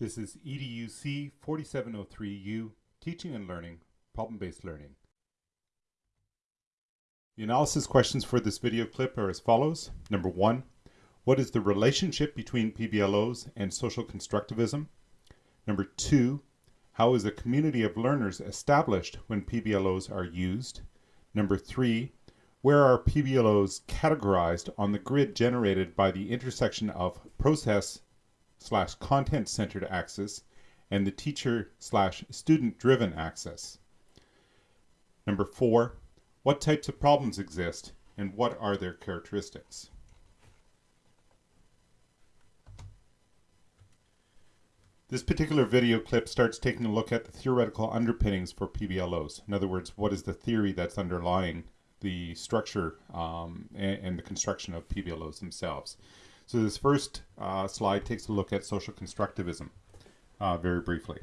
This is EDUC 4703U, Teaching and Learning, Problem-Based Learning. The analysis questions for this video clip are as follows. Number one, what is the relationship between PBLOs and social constructivism? Number two, how is a community of learners established when PBLOs are used? Number three, where are PBLOs categorized on the grid generated by the intersection of process slash content centered axis and the teacher slash student driven axis. Number four, what types of problems exist and what are their characteristics? This particular video clip starts taking a look at the theoretical underpinnings for PBLOs. In other words, what is the theory that's underlying the structure um, and, and, the construction of PBLOs themselves. So this first uh, slide takes a look at social constructivism uh, very briefly.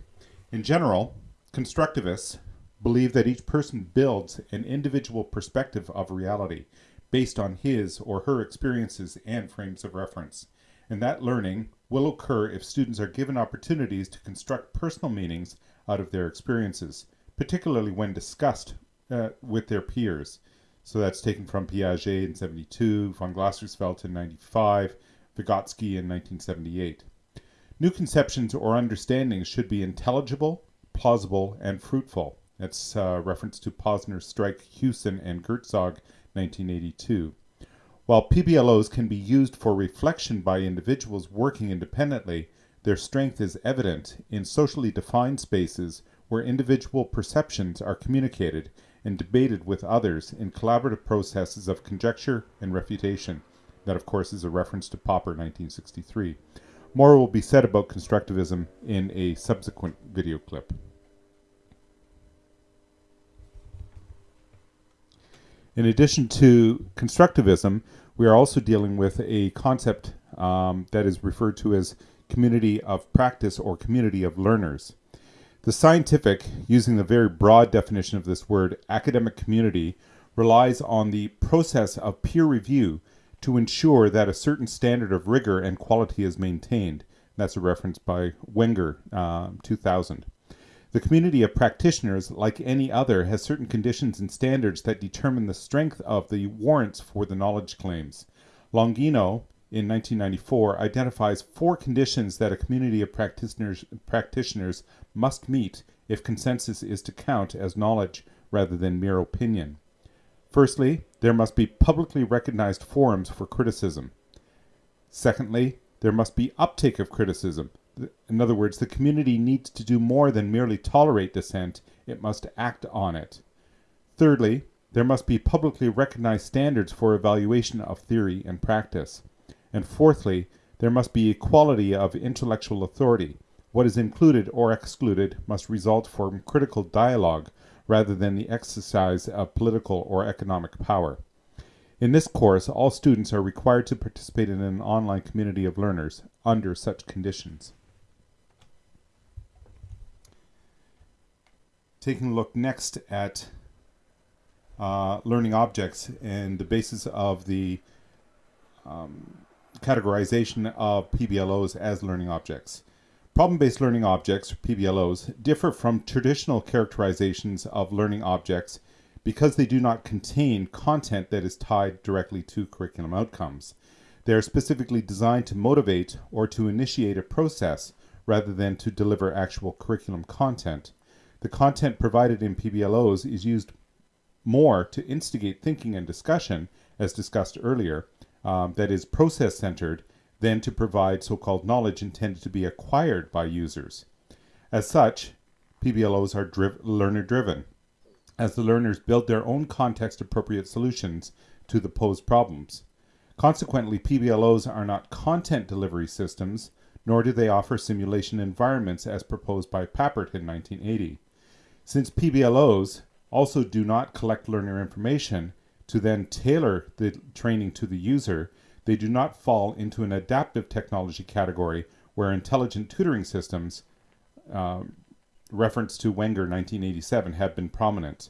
In general, constructivists believe that each person builds an individual perspective of reality based on his or her experiences and frames of reference. And that learning will occur if students are given opportunities to construct personal meanings out of their experiences, particularly when discussed uh, with their peers. So that's taken from Piaget in 72, von Glasersfeld in 95, Vygotsky in 1978. New conceptions or understandings should be intelligible, plausible, and fruitful. That's a reference to Posner, Strike, Hewson, and Gertzog, 1982. While PBLOs can be used for reflection by individuals working independently, their strength is evident in socially defined spaces where individual perceptions are communicated and debated with others in collaborative processes of conjecture and refutation. That, of course, is a reference to Popper 1963. More will be said about constructivism in a subsequent video clip. In addition to constructivism, we are also dealing with a concept um, that is referred to as community of practice or community of learners. The scientific, using the very broad definition of this word, academic community, relies on the process of peer review to ensure that a certain standard of rigor and quality is maintained. That's a reference by Wenger, uh, 2000. The community of practitioners, like any other, has certain conditions and standards that determine the strength of the warrants for the knowledge claims. Longino, in 1994, identifies four conditions that a community of practitioners, practitioners must meet if consensus is to count as knowledge rather than mere opinion. Firstly, there must be publicly recognized forums for criticism. Secondly, there must be uptake of criticism. In other words, the community needs to do more than merely tolerate dissent, it must act on it. Thirdly, there must be publicly recognized standards for evaluation of theory and practice. And fourthly, there must be equality of intellectual authority. What is included or excluded must result from critical dialogue rather than the exercise of political or economic power. In this course, all students are required to participate in an online community of learners under such conditions. Taking a look next at uh, learning objects and the basis of the um, categorization of PBLOs as learning objects. Problem-based learning objects, PBLOs, differ from traditional characterizations of learning objects because they do not contain content that is tied directly to curriculum outcomes. They are specifically designed to motivate or to initiate a process rather than to deliver actual curriculum content. The content provided in PBLOs is used more to instigate thinking and discussion, as discussed earlier, um, that is process-centered, than to provide so-called knowledge intended to be acquired by users. As such, PBLOs are driv learner-driven, as the learners build their own context-appropriate solutions to the posed problems. Consequently, PBLOs are not content delivery systems, nor do they offer simulation environments as proposed by Papert in 1980. Since PBLOs also do not collect learner information to then tailor the training to the user, they do not fall into an adaptive technology category where intelligent tutoring systems, uh, reference to Wenger 1987, have been prominent.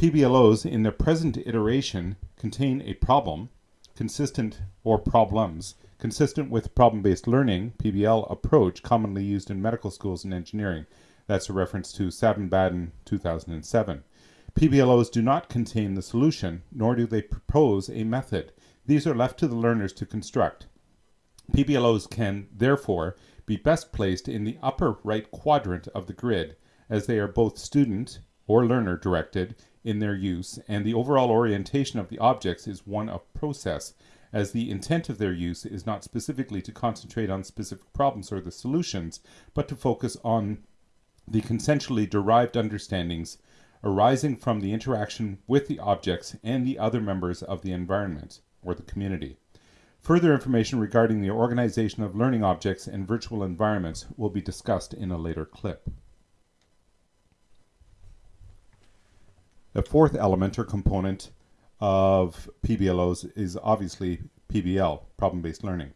PBLOs in their present iteration contain a problem, consistent or problems consistent with problem-based learning PBL approach commonly used in medical schools and engineering. That's a reference to Savin-Baden 2007. PBLOs do not contain the solution, nor do they propose a method. These are left to the learners to construct. PBLOs can, therefore, be best placed in the upper right quadrant of the grid, as they are both student or learner directed in their use, and the overall orientation of the objects is one of process, as the intent of their use is not specifically to concentrate on specific problems or the solutions, but to focus on the consensually derived understandings arising from the interaction with the objects and the other members of the environment or the community. Further information regarding the organization of learning objects and virtual environments will be discussed in a later clip. The fourth element or component of PBLOs is obviously PBL, problem-based learning.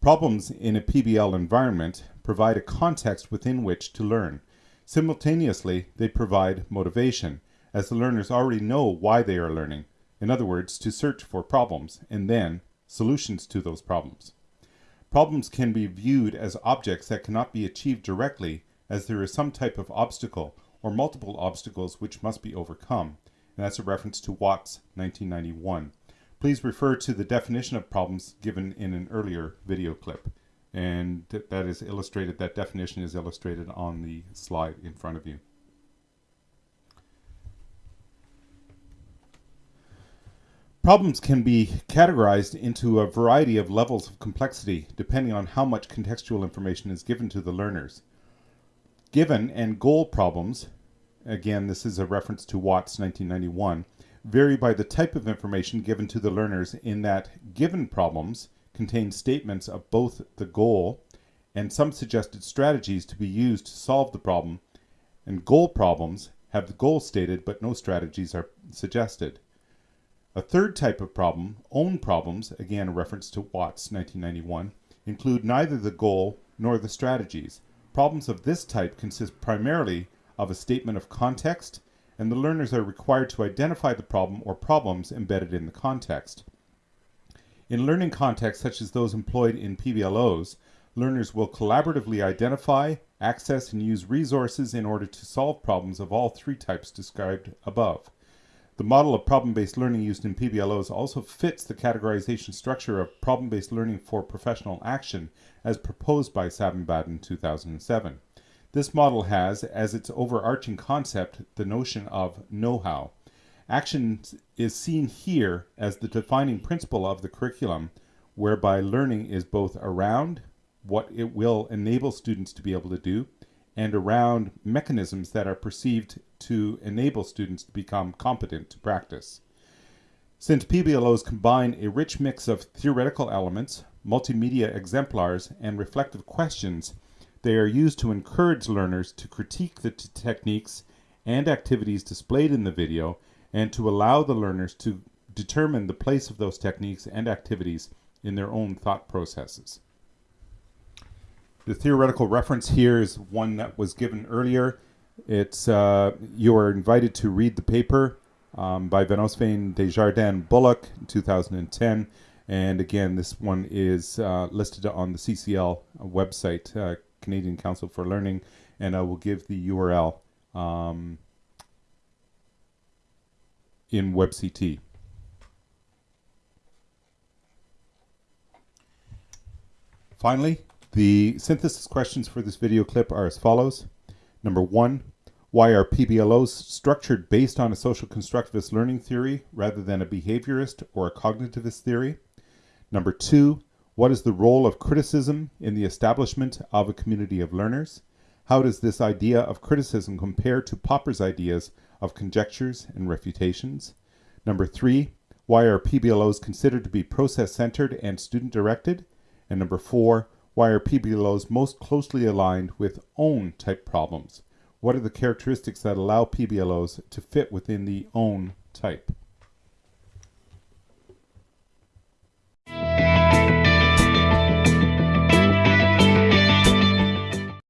Problems in a PBL environment provide a context within which to learn. Simultaneously, they provide motivation, as the learners already know why they are learning. In other words, to search for problems, and then solutions to those problems. Problems can be viewed as objects that cannot be achieved directly, as there is some type of obstacle or multiple obstacles which must be overcome and that's a reference to Watts 1991. Please refer to the definition of problems given in an earlier video clip. And that is illustrated, that definition is illustrated on the slide in front of you. Problems can be categorized into a variety of levels of complexity depending on how much contextual information is given to the learners. Given and goal problems again, this is a reference to Watts 1991, vary by the type of information given to the learners in that given problems contain statements of both the goal and some suggested strategies to be used to solve the problem, and goal problems have the goal stated but no strategies are suggested. A third type of problem, own problems, again a reference to Watts 1991, include neither the goal nor the strategies. Problems of this type consist primarily of a statement of context, and the learners are required to identify the problem or problems embedded in the context. In learning contexts such as those employed in PBLOs, learners will collaboratively identify, access, and use resources in order to solve problems of all three types described above. The model of problem-based learning used in PBLOs also fits the categorization structure of problem-based learning for professional action as proposed by Savin-Baden 2007. This model has, as its overarching concept, the notion of know-how. Action is seen here as the defining principle of the curriculum, whereby learning is both around what it will enable students to be able to do and around mechanisms that are perceived to enable students to become competent to practice. Since PBLOs combine a rich mix of theoretical elements, multimedia exemplars, and reflective questions, they are used to encourage learners to critique the techniques and activities displayed in the video and to allow the learners to determine the place of those techniques and activities in their own thought processes. The theoretical reference here is one that was given earlier. It's uh, you are invited to read the paper um, by Van Oostveen Desjardins Bullock 2010. And again, this one is uh, listed on the CCL website, uh, Canadian Council for Learning, and I will give the URL um, in WebCT. Finally, the synthesis questions for this video clip are as follows. Number one, why are PBLOs structured based on a social constructivist learning theory rather than a behaviorist or a cognitivist theory? Number two, what is the role of criticism in the establishment of a community of learners? How does this idea of criticism compare to Popper's ideas of conjectures and refutations? Number three, why are PBLOs considered to be process-centered and student-directed? And number four, why are PBLOs most closely aligned with own type problems? What are the characteristics that allow PBLOs to fit within the own type?